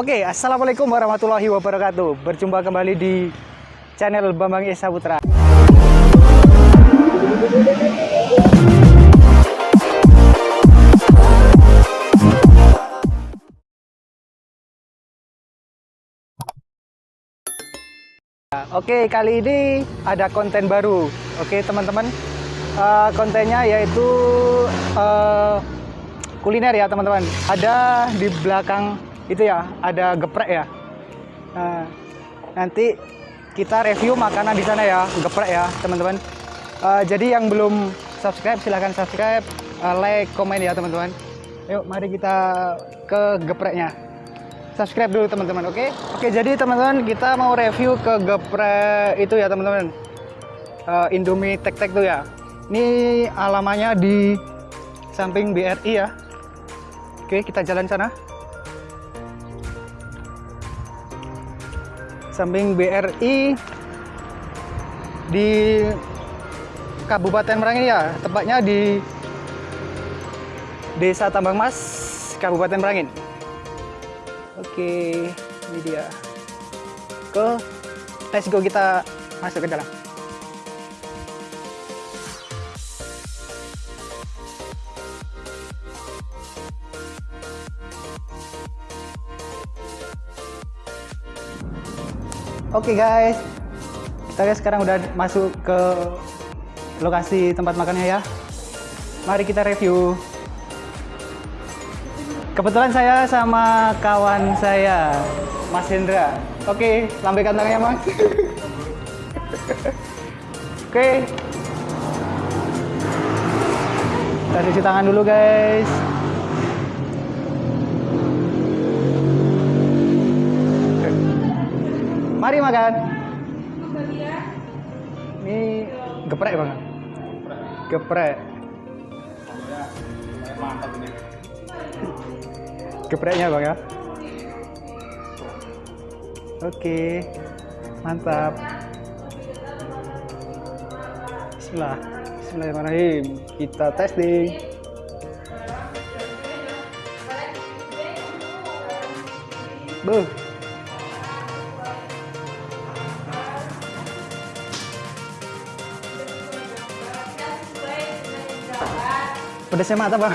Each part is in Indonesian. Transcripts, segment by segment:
Oke, Assalamualaikum warahmatullahi wabarakatuh. Berjumpa kembali di channel Bambang Esa Putra. Oke, kali ini ada konten baru. Oke, teman-teman. Uh, Kontennya yaitu uh, kuliner ya, teman-teman. Ada di belakang itu ya ada geprek ya. Nah, nanti kita review makanan di sana ya geprek ya teman-teman. Uh, jadi yang belum subscribe silahkan subscribe uh, like komen ya teman-teman. Yuk mari kita ke gepreknya. Subscribe dulu teman-teman oke? Okay? oke okay, jadi teman-teman kita mau review ke geprek itu ya teman-teman. Uh, Indomie tek tek tuh ya. Ini alamannya di samping BRI ya. Oke okay, kita jalan sana samping BRI di Kabupaten Merangin ya, tepatnya di Desa Tambang Mas, Kabupaten Merangin. Oke, ini dia. Ke let's go kita masuk ke dalam. Oke okay guys, kita sekarang udah masuk ke lokasi tempat makannya ya. Mari kita review. Kebetulan saya sama kawan saya, Mas Hendra. Oke, okay, lambaikan tangannya Mas. Oke. Okay. Kita cuci tangan dulu guys. Mari makan. Ini geprek bang. Geprek. Gepreknya bang ya. Oke, mantap. Bismillah. Bismillahirrahmanirrahim. Kita testing. Buh. Pedasnya mata bang.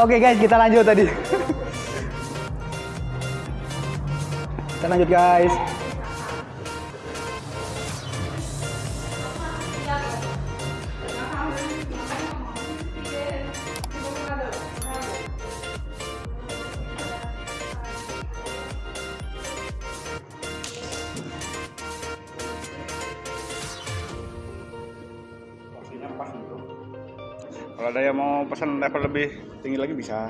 Oke okay guys, kita lanjut tadi. kita lanjut guys. Kalau ada yang mau pesan level lebih tinggi lagi bisa.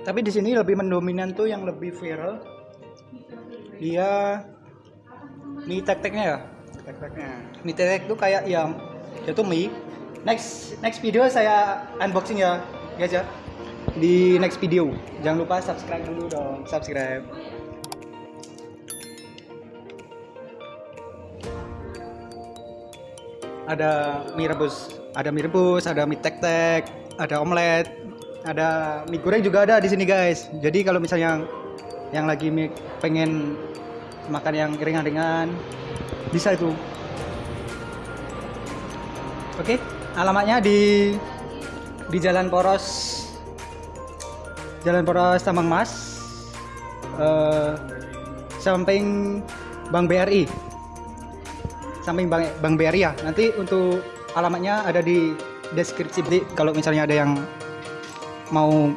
Tapi di sini lebih mendominan tuh yang lebih viral. Dia mie tek teknya ya? Tek teknya mie tek tek tuh kayak yang itu mie. Next next video saya unboxing ya guys ya. Di next video. Jangan lupa subscribe dulu dong. Subscribe. Ada mie rebus ada mie rebus, ada mie tek-tek, ada omelet, ada mie goreng juga ada di sini guys. Jadi kalau misalnya yang, lagi pengen makan yang ringan-ringan, bisa itu. Oke, alamatnya di di Jalan Poros, Jalan Poros Tambang Mas, uh, samping Bank BRI, samping Bank, Bank BRI ya. Nanti untuk alamatnya ada di deskripsi. Jadi kalau misalnya ada yang mau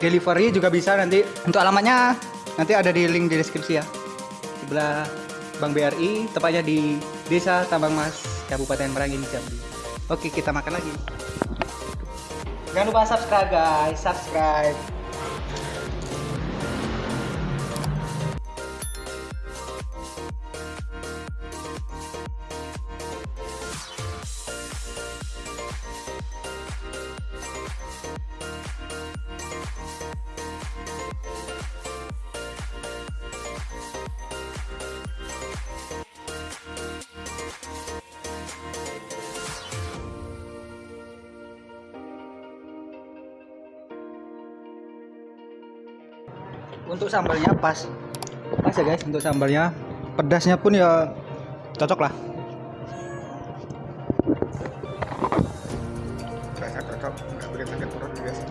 delivery juga bisa nanti. Untuk alamatnya nanti ada di link di deskripsi ya. Sebelah Bank BRI tepatnya di Desa Tambang Mas Kabupaten Merangin Jambi. Oke kita makan lagi. Jangan lupa subscribe guys. Subscribe untuk sambalnya pas. Pas ya guys untuk sambalnya. Pedasnya pun ya cocok lah. Rasa cocok, nggak bikin sakit perut juga sih.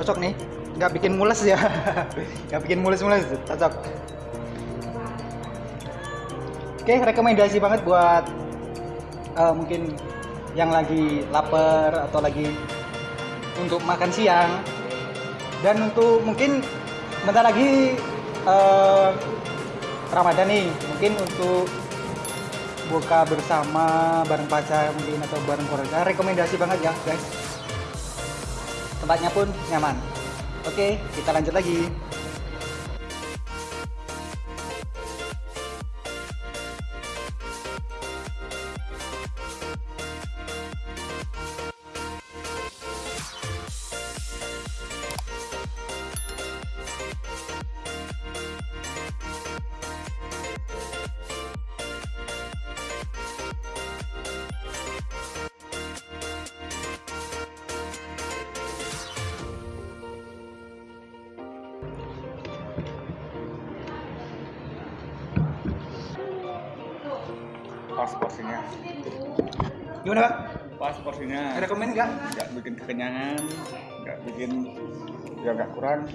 cocok nih. Nggak bikin mules ya. Nggak bikin mules-mules. Cocok. Oke rekomendasi banget buat eh, mungkin yang lagi lapar atau lagi untuk makan siang. Dan untuk mungkin bentar lagi eh, Ramadan nih. Mungkin untuk buka bersama bareng pacar mungkin atau bareng keluarga. Rekomendasi banget ya guys. Tempatnya pun nyaman. Oke kita lanjut lagi Pas porsinya. gimana pak Pas porsinya. rekomend nggak Nggak bikin kekenyangan, nggak bikin ya nggak kurang.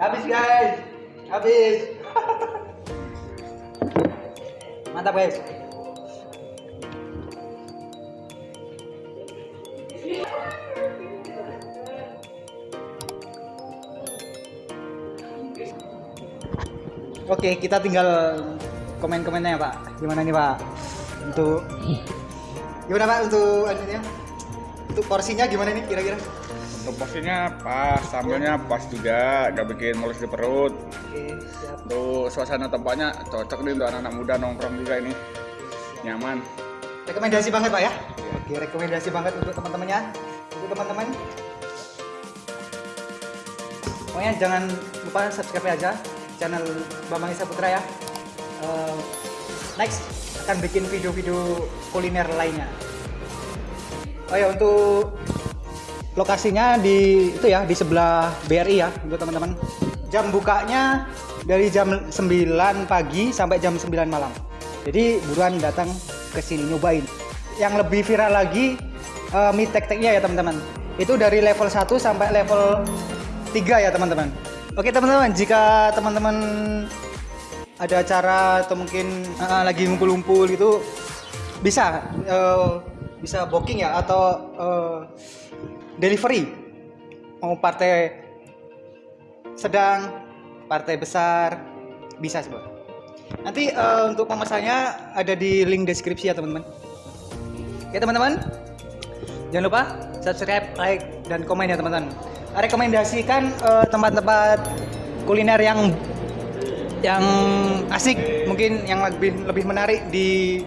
habis guys habis mantap guys Oke, kita tinggal komen-komennya Pak. Gimana nih Pak? Untuk gimana Pak untuk anunya? Untuk porsinya gimana nih kira-kira? Untuk porsinya pas, sambalnya pas juga, nggak bikin mules di perut. Oke, siap. Untuk suasana tempatnya cocok nih untuk anak-anak muda nongkrong juga ini. Nyaman. Rekomendasi banget Pak ya? Oke, rekomendasi banget untuk teman-temannya. Untuk teman-teman. Pokoknya jangan lupa subscribe aja channel Bambang Isa Putra ya. Eh, next akan bikin video-video kuliner lainnya. Oh ya untuk lokasinya di itu ya di sebelah BRI ya untuk teman-teman. Jam bukanya dari jam 9 pagi sampai jam 9 malam. Jadi buruan datang ke sini nyobain. Yang lebih viral lagi eh, mie tek-teknya ya teman-teman. Itu dari level 1 sampai level 3 ya teman-teman. Oke teman-teman, jika teman-teman ada acara atau mungkin eh, lagi ngumpul-ngumpul gitu bisa eh, bisa booking ya atau eh, delivery. Mau partai sedang partai besar bisa semua nanti eh, untuk pemesannya ada di link deskripsi ya teman-teman. Oke teman-teman. Jangan lupa subscribe like dan komen ya teman-teman rekomendasikan eh, tempat-tempat kuliner yang yang asik mungkin yang lebih lebih menarik di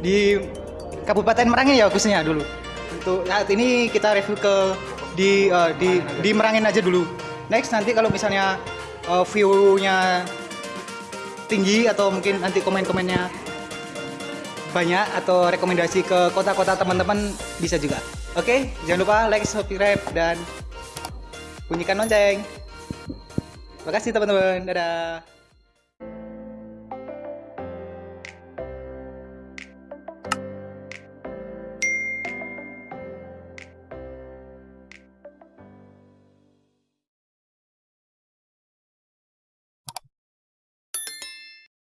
di Kabupaten Merangin ya khususnya dulu. Untuk saat ini kita review ke di eh, di di Merangin aja dulu. Next nanti kalau misalnya eh, view-nya tinggi atau mungkin nanti komen-komennya banyak atau rekomendasi ke kota-kota teman-teman bisa juga. Oke jangan lupa like subscribe dan bunyikan lonceng Makasih teman-teman. Dadah.